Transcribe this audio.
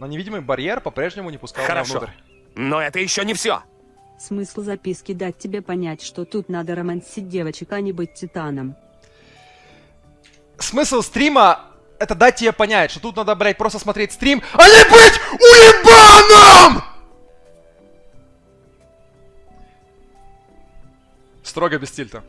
Но невидимый барьер по-прежнему не пускал Хорошо. меня внутрь. Но это еще не все. Смысл записки дать тебе понять, что тут надо романсить девочек, а не быть титаном. Смысл стрима это дать тебе понять, что тут надо, блядь, просто смотреть стрим, а не быть уебаном! Строго без тильта.